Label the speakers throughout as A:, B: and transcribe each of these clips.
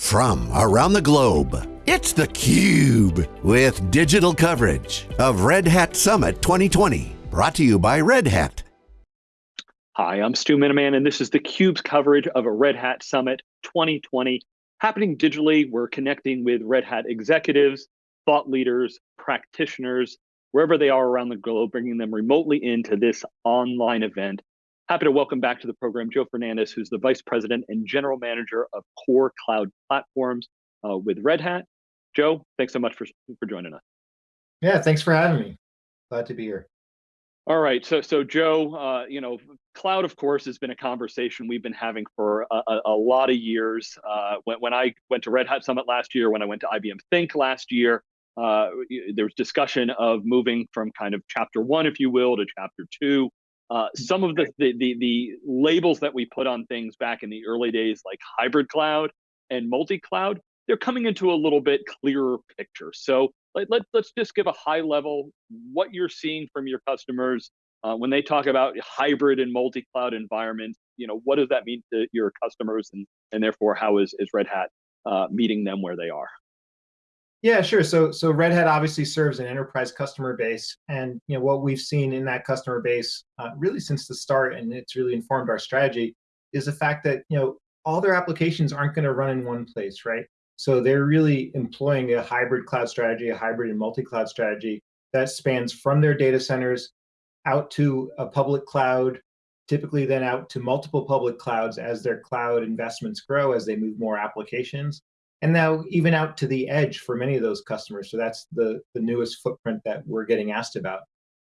A: from around the globe. It's theCUBE, with digital coverage of Red Hat Summit 2020. Brought to you by Red Hat.
B: Hi, I'm Stu Miniman, and this is theCUBE's coverage of a Red Hat Summit 2020. Happening digitally, we're connecting with Red Hat executives, thought leaders, practitioners, wherever they are around the globe, bringing them remotely into this online event Happy to welcome back to the program Joe Fernandez, who's the Vice President and General Manager of Core Cloud Platforms uh, with Red Hat. Joe, thanks so much for, for joining us.
C: Yeah, thanks for having me. Glad to be here.
B: All right, so so Joe, uh, you know, cloud, of course, has been a conversation we've been having for a, a, a lot of years. Uh, when, when I went to Red Hat Summit last year, when I went to IBM Think last year, uh, there was discussion of moving from kind of chapter one, if you will, to chapter two. Uh, some of the, the, the the labels that we put on things back in the early days, like hybrid cloud and multi-cloud, they're coming into a little bit clearer picture. So let, let, let's just give a high level what you're seeing from your customers uh, when they talk about hybrid and multi-cloud environments. You know, what does that mean to your customers, and and therefore how is is Red Hat uh, meeting them where they are?
C: Yeah, sure. So so Red Hat obviously serves an enterprise customer base, and you know what we've seen in that customer base uh, really since the start, and it's really informed our strategy, is the fact that you know all their applications aren't going to run in one place, right? So they're really employing a hybrid cloud strategy, a hybrid and multi-cloud strategy that spans from their data centers out to a public cloud, typically then out to multiple public clouds as their cloud investments grow, as they move more applications and now even out to the edge for many of those customers. So that's the, the newest footprint that we're getting asked about.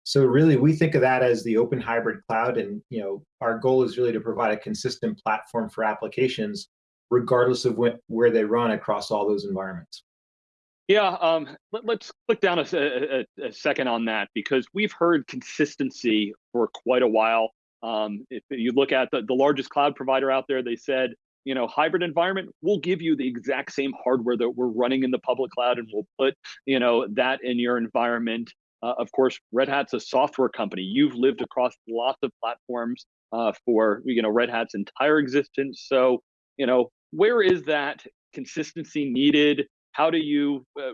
C: So really, we think of that as the open hybrid cloud, and you know, our goal is really to provide a consistent platform for applications, regardless of where they run across all those environments.
B: Yeah, um, let, us click down a, a, a, second on that because we've heard consistency for quite a while. Um, if you look at the, the largest cloud provider out there, they said you know hybrid environment we'll give you the exact same hardware that we're running in the public cloud and we'll put you know that in your environment. Uh, of course red hat's a software company. You've lived across lots of platforms uh, for you know red hat's entire existence. So you know where is that consistency needed? How do you uh,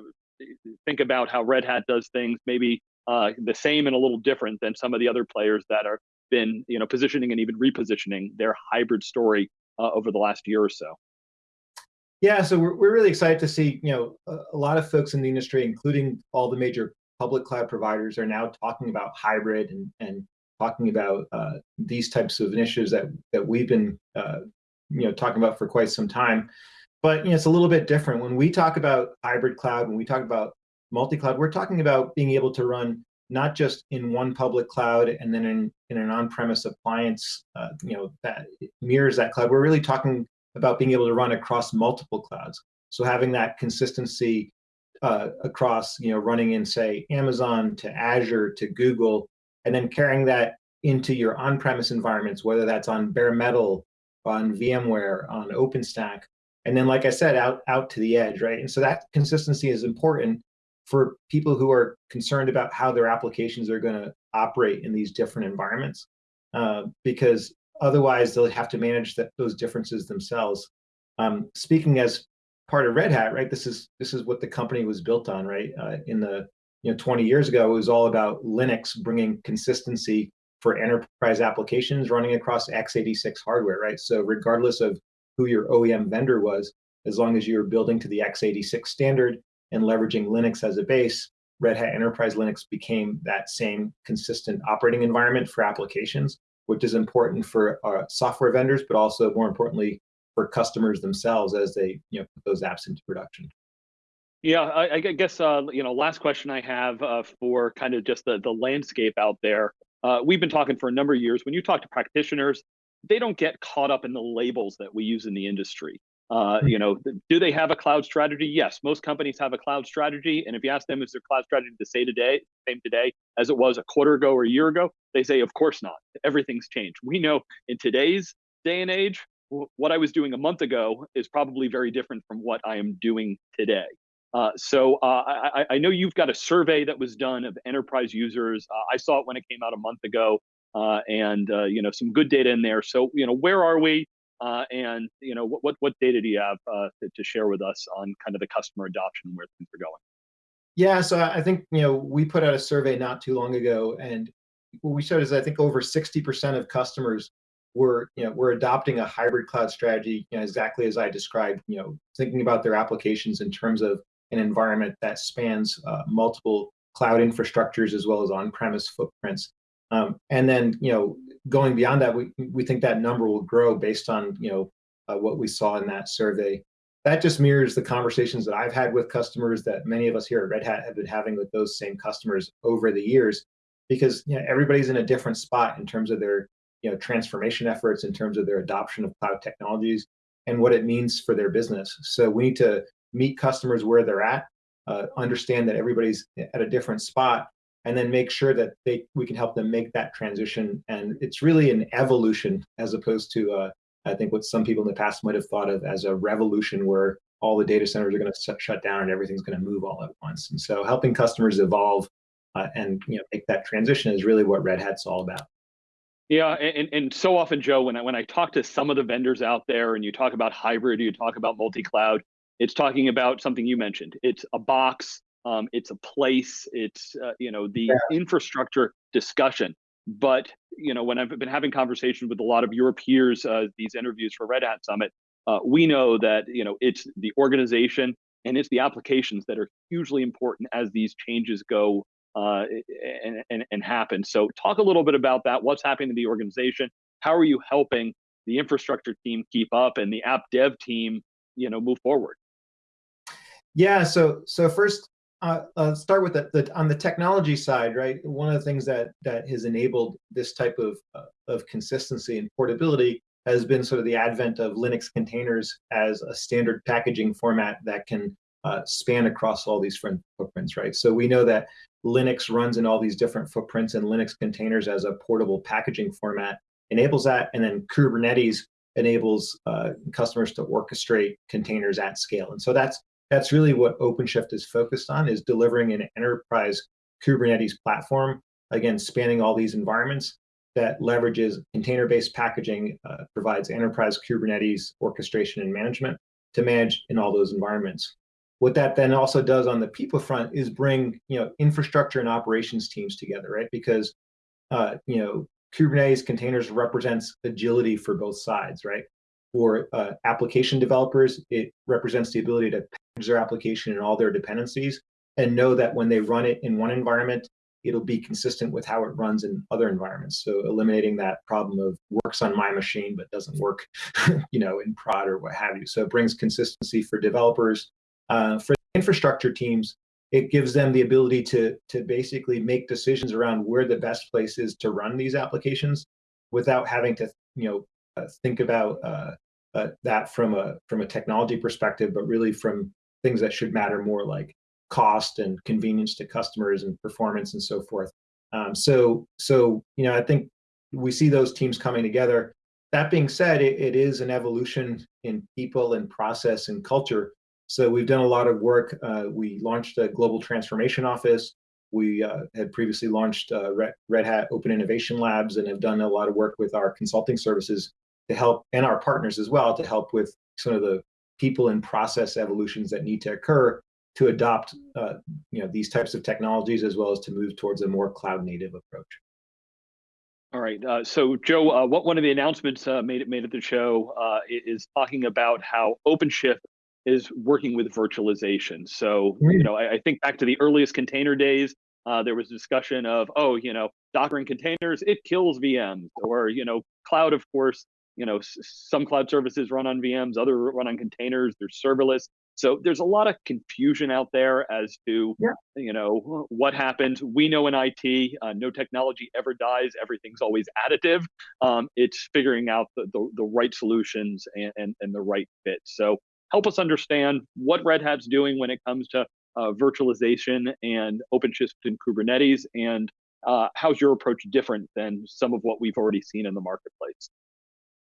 B: think about how red hat does things maybe uh, the same and a little different than some of the other players that are been you know positioning and even repositioning their hybrid story uh, over the last year or so.
C: Yeah, so we're, we're really excited to see, you know, a, a, lot of folks in the industry, including all the major public cloud providers are now talking about hybrid and, and talking about uh, these types of initiatives that, that we've been, uh, you know, talking about for quite some time. But, you know, it's a little bit different. When we talk about hybrid cloud, when we talk about multi-cloud, we're talking about being able to run not just in one public cloud and then in, in an on-premise appliance, uh, you know, that mirrors that cloud. We're really talking about being able to run across multiple clouds. So having that consistency uh, across, you know, running in say Amazon to Azure to Google, and then carrying that into your on-premise environments, whether that's on bare metal, on VMware, on OpenStack, and then like I said, out out to the edge, right? And so that consistency is important for people who are concerned about how their applications are going to operate in these different environments, uh, because otherwise they'll have to manage that, those differences themselves. Um, speaking as part of Red Hat, right? This is this is what the company was built on, right? Uh, in the you know 20 years ago, it was all about Linux bringing consistency for enterprise applications running across x86 hardware, right? So regardless of who your OEM vendor was, as long as you were building to the x86 standard, and leveraging Linux as a base, Red Hat Enterprise Linux became that same consistent operating environment for applications, which is important for uh, software vendors, but also more importantly for customers themselves as they you know put those apps into production.
B: Yeah, I, I guess uh, you know last question I have uh, for kind of just the the landscape out there. Uh, we've been talking for a number of years. When you talk to practitioners, they don't get caught up in the labels that we use in the industry. Uh, hmm. you know, do they have a cloud strategy? Yes, most companies have a cloud strategy. And if you ask them, is their cloud strategy the same today, same today as it was a quarter ago or a year ago? They say, of course not. Everything's changed. We know in today's day and age, what I was doing a month ago is probably very different from what I am doing today. Uh, so uh, I, I, know you've got a survey that was done of enterprise users. Uh, I saw it when it came out a month ago, uh, and uh, you know some good data in there. So you know where are we? Uh, and you know, what, what, data do you have uh, to, to, share with us on kind of the customer adoption and where things are going?
C: Yeah, so I think you know we put out a survey not too long ago, and what we showed is I think over 60% of customers were you know were adopting a hybrid cloud strategy, you know, exactly as I described. You know, thinking about their applications in terms of an environment that spans uh, multiple cloud infrastructures as well as on-premise footprints. Um, and then, you know, going beyond that, we, we think that number will grow based on, you know, uh, what we saw in that survey. That just mirrors the conversations that I've had with customers that many of us here at Red Hat have been having with those same customers over the years, because you know, everybody's in a different spot in terms of their you know, transformation efforts, in terms of their adoption of cloud technologies, and what it means for their business. So we need to meet customers where they're at, uh, understand that everybody's at a different spot, and then make sure that they we can help them make that transition. And it's really an evolution as opposed to uh, I think what some people in the past might have thought of as a revolution, where all the data centers are going to shut down and everything's going to move all at once. And so helping customers evolve uh, and you know make that transition is really what Red Hat's all about.
B: Yeah, and, and so often, Joe, when I when I talk to some of the vendors out there, and you talk about hybrid, you talk about multi-cloud, it's talking about something you mentioned. It's a box, um, it's a place, it's uh, you know the yeah. infrastructure discussion. But you know when I've been having conversations with a lot of your peers, uh, these interviews for Red Hat Summit, uh, we know that you know it's the organization and it's the applications that are hugely important as these changes go uh, and, and, and happen. So talk a little bit about that. What's happening to the organization? How are you helping the infrastructure team keep up and the app dev team, you know, move forward?
C: Yeah, so so first, uh, uh, start with the, on the technology side, right? One of the things that that has enabled this type of uh, of consistency and portability has been sort of the advent of Linux containers as a standard packaging format that can uh, span across all these different footprints, right? So we know that Linux runs in all these different footprints, and Linux containers as a portable packaging format enables that, and then Kubernetes enables uh, customers to orchestrate containers at scale. And so that's that's really what OpenShift is focused on, is delivering an enterprise Kubernetes platform, again, spanning all these environments that leverages container-based packaging, uh, provides enterprise Kubernetes orchestration and management to manage in all those environments. What that then also does on the people front is bring you know infrastructure and operations teams together, right? Because uh, you know Kubernetes containers represents agility for both sides, right? For uh, application developers, it represents the ability to their application and all their dependencies and know that when they run it in one environment, it'll be consistent with how it runs in other environments. So eliminating that problem of works on my machine but doesn't work, you know, in prod or what have you. So it brings consistency for developers. Uh, for infrastructure teams, it gives them the ability to to basically make decisions around where the best place is to run these applications without having to you know uh, think about uh, uh, that from a from a technology perspective, but really from things that should matter more like cost and convenience to customers and performance and so forth. Um, so so you know I think we see those teams coming together. That being said, it, it is an evolution in people and process and culture. So we've done a lot of work. Uh, we launched a global transformation office. We uh, had previously launched uh, Red Hat Open Innovation Labs and have done a lot of work with our consulting services to help, and our partners as well, to help with some of the people and process evolutions that need to occur to adopt uh, you know, these types of technologies as well as to move towards a more cloud native approach.
B: All right. Uh, so, Joe, uh, what one of the announcements uh, made it made at the show uh, is talking about how OpenShift is working with virtualization. So, mm. you know, I, I, think back to the earliest container days, uh, there was discussion of, oh, you know, Docker and containers, it kills VMs, or you know, cloud, of course, you know, some cloud services run on VMs, other run on containers. They're serverless. So there's a lot of confusion out there as to, yeah. you know, what happened. We know in IT, uh, no technology ever dies. Everything's always additive. Um, it's figuring out the, the, the right solutions and, and, and, the right fit. So help us understand what Red Hat's doing when it comes to uh, virtualization and OpenShift and Kubernetes, and uh, how's your approach different than some of what we've already seen in the marketplace?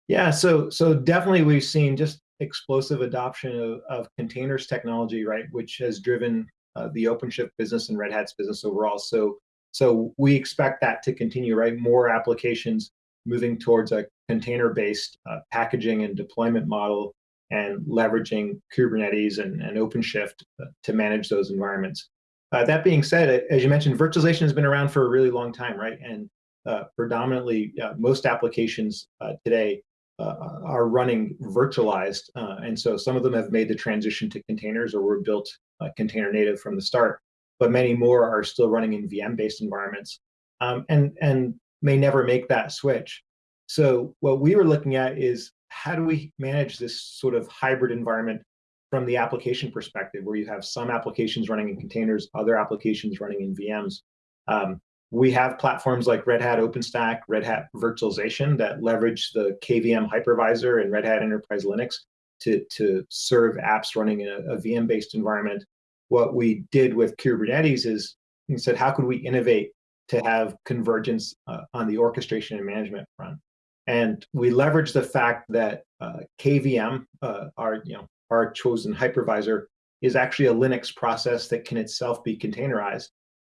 C: Yeah, so so definitely we've seen just explosive adoption of, of containers technology, right, which has driven uh, the OpenShift business and Red Hat's business overall. So so we expect that to continue, right? More applications moving towards a container-based uh, packaging and deployment model and leveraging Kubernetes and, and OpenShift uh, to manage those environments. Uh, that being said, as you mentioned, virtualization has been around for a really long time, right? And uh, predominantly, uh, most applications uh, are running virtualized. and so some of them have made the transition to containers or were built container native from the start, but many more are still running in VM-based environments um, and, and may never make that switch. So what we were looking at is how do we manage this sort of hybrid environment from the application perspective, where you have some applications running in containers, other applications running in VMs. Um, we have platforms like Red Hat OpenStack, Red Hat Virtualization that leverage the KVM hypervisor and Red Hat Enterprise Linux to, to serve apps running in a, a VM-based environment. What we did with Kubernetes is we said, how could we innovate to have convergence uh, on the orchestration and management front? And we leverage the fact that uh, KVM, uh, our, you know, our chosen hypervisor, is actually a Linux process that can itself be containerized.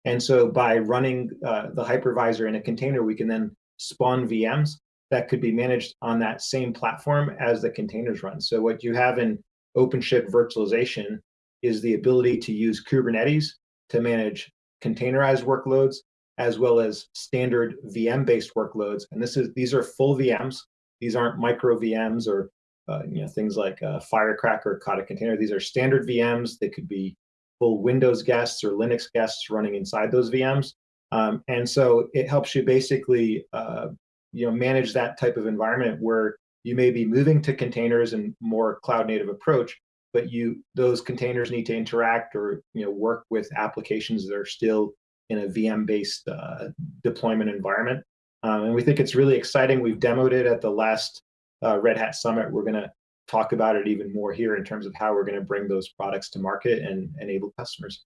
C: And so by running uh, the hypervisor in a container, we can then spawn VMs that could be managed on that same platform as the containers run. So what you have in OpenShift virtualization is the ability to use Kubernetes to manage containerized workloads as well as standard VM-based workloads. And this is these are full VMs. These aren't micro VMs or uh, you know things like uh, Firecracker, or Kata Container. These are standard VMs. They could be Windows guests or Linux guests running inside those VMs. Um, and so it helps you basically uh, you know manage that type of environment where you may be moving to containers and more cloud native approach, but you those containers need to interact or you know work with applications that are still in a VM-based uh, deployment environment. Um, and we think it's really exciting. We've demoed it at the last uh, Red Hat Summit. We're going to talk about it even more here in terms of how we're going to bring those products to market and enable customers.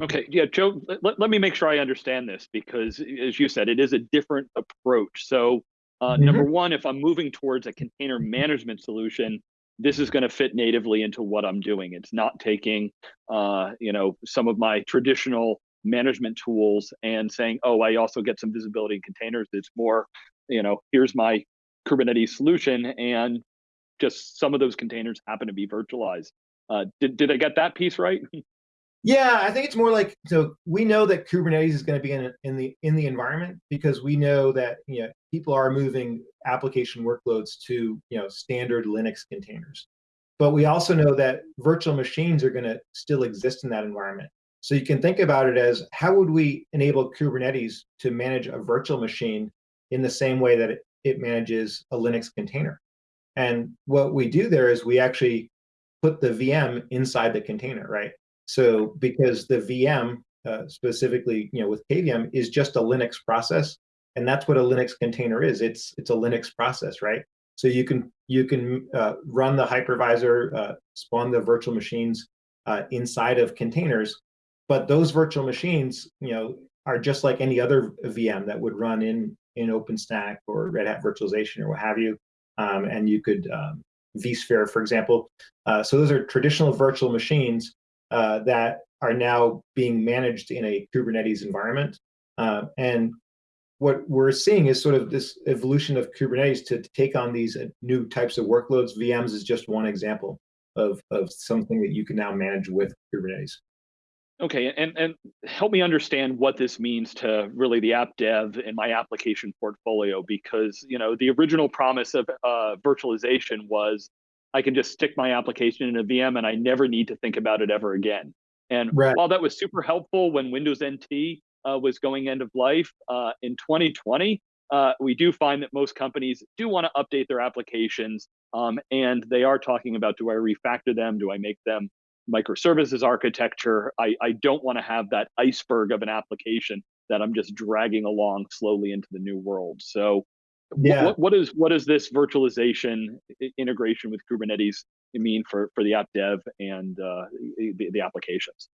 B: Okay, yeah, Joe, let, let me make sure I understand this because, as you said, it is a different approach. So, uh, mm -hmm. number one, if I'm moving towards a container management solution, this is going to fit natively into what I'm doing. It's not taking, uh, you know, some of my traditional management tools and saying, oh, I also get some visibility in containers. It's more, you know, here's my Kubernetes solution, and just some of those containers happen to be virtualized. Uh, did did I get that piece right?
C: Yeah, I think it's more like so we know that Kubernetes is going to be in, in the in the environment because we know that you know people are moving application workloads to you know standard Linux containers. But we also know that virtual machines are going to still exist in that environment. So you can think about it as how would we enable Kubernetes to manage a virtual machine in the same way that it, it manages a Linux container? And what we do there is we actually put the VM inside the container, right? So because the VM, uh, specifically, you know, with KVM, is just a Linux process, and that's what a Linux container is. It's it's a Linux process, right? So you can you can uh, run the hypervisor, uh, spawn the virtual machines uh, inside of containers, but those virtual machines, you know, are just like any other VM that would run in in OpenStack or Red Hat virtualization or what have you. Um, and you could um, vSphere, for example. Uh, so those are traditional virtual machines uh, that are now being managed in a Kubernetes environment. Uh, and what we're seeing is sort of this evolution of Kubernetes to, to take on these uh, new types of workloads. VMs is just one example of, of something that you can now manage with Kubernetes.
B: Okay, and, and help me understand what this means to really the app dev in my application portfolio, because you know the original promise of uh, virtualization was I can just stick my application in a VM and I never need to think about it ever again. And right. while that was super helpful when Windows NT uh, was going end of life uh, in 2020, uh, we do find that most companies do want to update their applications, um, and they are talking about: do I refactor them? Do I make them microservices architecture. I, I don't want to have that iceberg of an application that I'm just dragging along slowly into the new world. So yeah. what, what is what is this virtualization integration with Kubernetes mean for, for the app dev and uh, the, the applications?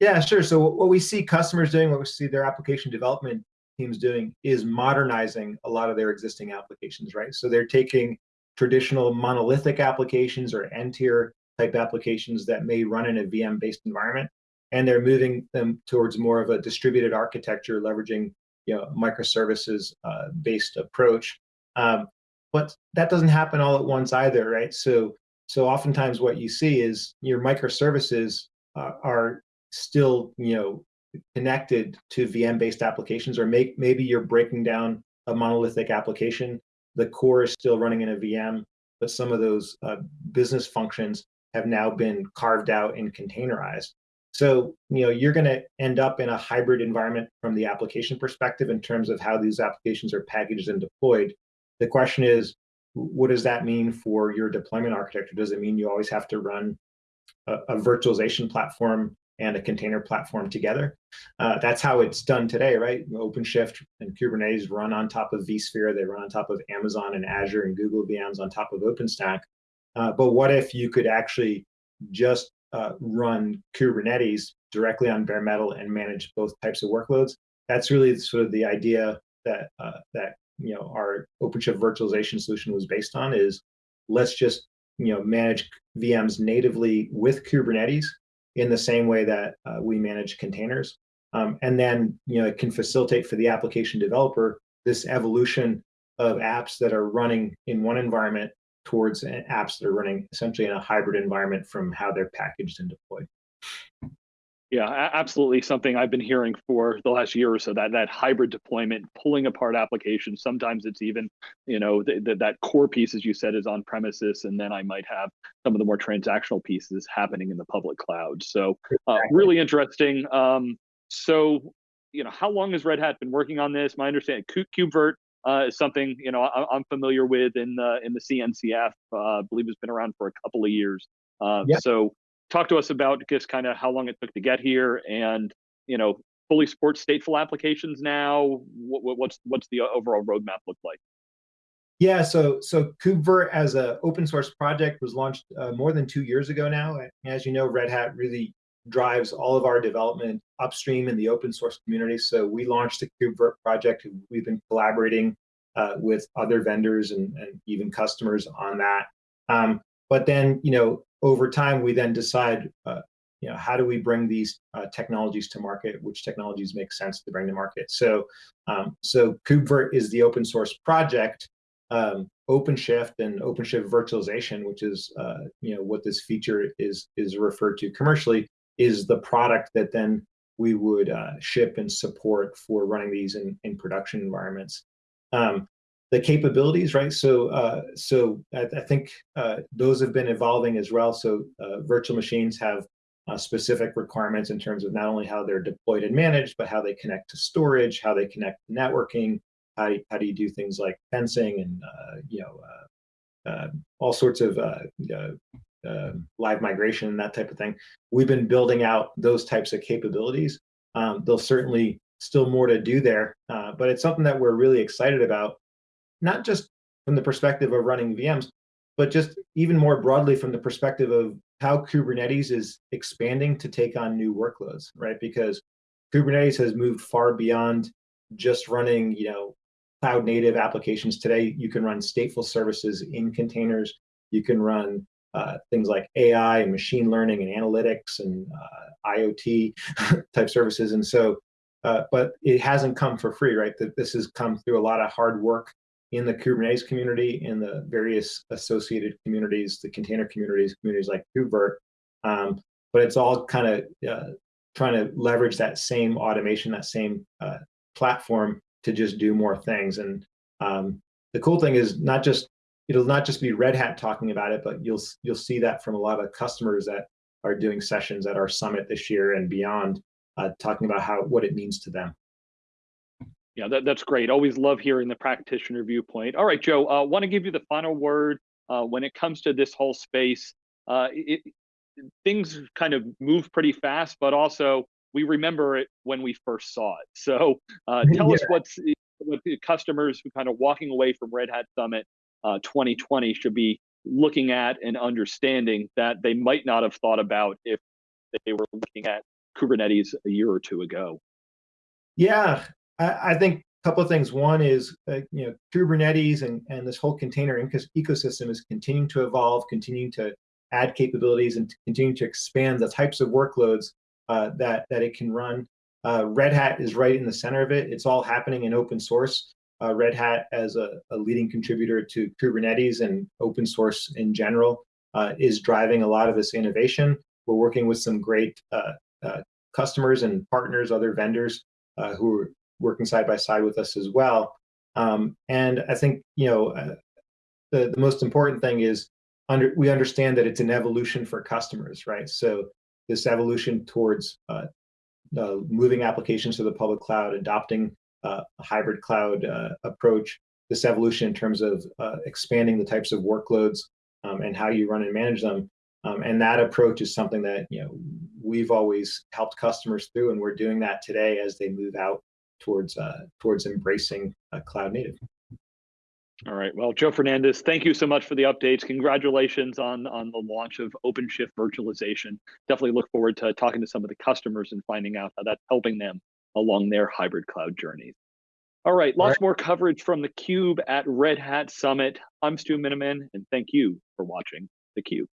C: Yeah, sure. So what we see customers doing, what we see their application development teams doing is modernizing a lot of their existing applications, right? So they're taking traditional monolithic applications or N-tier type applications that may run in a VM-based environment, and they're moving them towards more of a distributed architecture, leveraging you know microservices uh, based approach. Um, but that doesn't happen all at once either, right? So so oftentimes what you see is your microservices uh, are still you know connected to VM-based applications, or make, maybe you're breaking down a monolithic application. The core is still running in a VM, but some of those uh, business functions have now been carved out and containerized. So, you know, you're going to end up in a hybrid environment from the application perspective in terms of how these applications are packaged and deployed. The question is, what does that mean for your deployment architecture? Does it mean you always have to run a, a virtualization platform and a container platform together. Uh, that's how it's done today, right? OpenShift and Kubernetes run on top of vSphere. They run on top of Amazon and Azure and Google VMs on top of OpenStack. Uh, but what if you could actually just uh, run Kubernetes directly on bare metal and manage both types of workloads? That's really sort of the idea that uh, that you know our OpenShift virtualization solution was based on. Is let's just you know manage VMs natively with Kubernetes in the same way that uh, we manage containers. Um, and then you know it can facilitate for the application developer this evolution of apps that are running in one environment towards apps that are running essentially in a hybrid environment from how they're packaged and deployed.
B: Yeah, absolutely. Something I've been hearing for the last year or so that that hybrid deployment, pulling apart applications. Sometimes it's even, you know, th- th- that core piece, as you said, is on premises, and then I might have some of the more transactional pieces happening in the public cloud. So, uh, really interesting. Um, so, you know, how long has Red Hat been working on this? My understanding, KubeVirt uh, is something you know I, am familiar with in the in the CNCF. Uh, I believe it's been around for a couple of years. Uh, yep. So talk to us about just kind of how long it took to get here and you know fully support stateful applications now what, what's what's the overall roadmap look like
C: yeah so so KubeVirt as an open source project was launched uh, more than two years ago now as you know red hat really drives all of our development upstream in the open source community so we launched the KubeVirt project we've been collaborating uh, with other vendors and, and even customers on that um, but then you know over time, we then decide, uh, you know, how do we bring these uh, technologies to market? Which technologies make sense to bring to market? So, um, so KubeVirt is the open source project. Um, OpenShift and OpenShift virtualization, which is uh, you know what this feature is is referred to commercially, is the product that then we would uh, ship and support for running these in, in production environments. Um, the capabilities, right? So, uh, so I, I think uh, those have been evolving as well. So, uh, virtual machines have uh, specific requirements in terms of not only how they're deployed and managed, but how they connect to storage, how they connect to networking, how do, how do you do things like fencing and uh, you know all sorts of live migration and that type of thing. We've been building out those types of capabilities. Um, certainly still more to do there, but it's something that we're really excited about not just from the perspective of running VMs, but just even more broadly from the perspective of how Kubernetes is expanding to take on new workloads, right? Because Kubernetes has moved far beyond just running, you know, cloud native applications. Today, you can run stateful services in containers. You can run uh, things like AI and machine learning and analytics and uh, IoT type services. And so, uh, but it hasn't come for free, right? That this has come through a lot of hard work in the Kubernetes community, in the various associated communities, the container communities, communities like KubeVirt. Um, but it's all kind of uh, trying to leverage that same automation, that same uh, platform to just do more things. And um, the cool thing is not just it'll not just be Red Hat talking about it, but you'll you'll see that from a lot of customers that are doing sessions at our summit this year and beyond, uh, talking about how what it means to them
B: yeah, that, that's great. Always love hearing the practitioner viewpoint. All right, Joe, uh, want to give you the final word uh, when it comes to this whole space. Uh, it, things kind of move pretty fast, but also we remember it when we first saw it. So uh, tell yeah. us what's what the customers who kind of walking away from Red Hat Summit 2020 uh, should be looking at and understanding that they might not have thought about if they were looking at Kubernetes a year or two ago.
C: Yeah, I, I think a couple of things. One is, uh, you know, Kubernetes and, and this whole container ecosystem is continuing to evolve, continuing to add capabilities and continuing to expand the types of workloads uh, that, that it can run. Uh, Red Hat is right in the center of it. It's all happening in open source. Uh, Red Hat, as a, a, leading contributor to Kubernetes and open source in general, uh, is driving a lot of this innovation. We're working with some great uh, uh, customers and partners, other vendors uh, who are working side by side with us as well. Um, and I think you know the the most important thing is under we understand that it's an evolution for customers, right? So this evolution towards uh, uh, moving applications to the public cloud, adopting uh, hybrid cloud uh, approach, this evolution in terms of uh, expanding the types of workloads um, and how you run and manage them. Um, and that approach is something that you know we've always helped customers through, and we're doing that today as they move out towards uh, towards embracing cloud native.
B: All right. Well, Joe Fernandez, thank you so much for the updates. Congratulations on, on the launch of OpenShift virtualization. Definitely look forward to talking to some of the customers and finding out how that's helping them along their hybrid cloud journeys. All right, lots right. more coverage from the Cube at Red Hat Summit. I'm Stu Miniman, and thank you for watching the Cube.